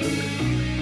Música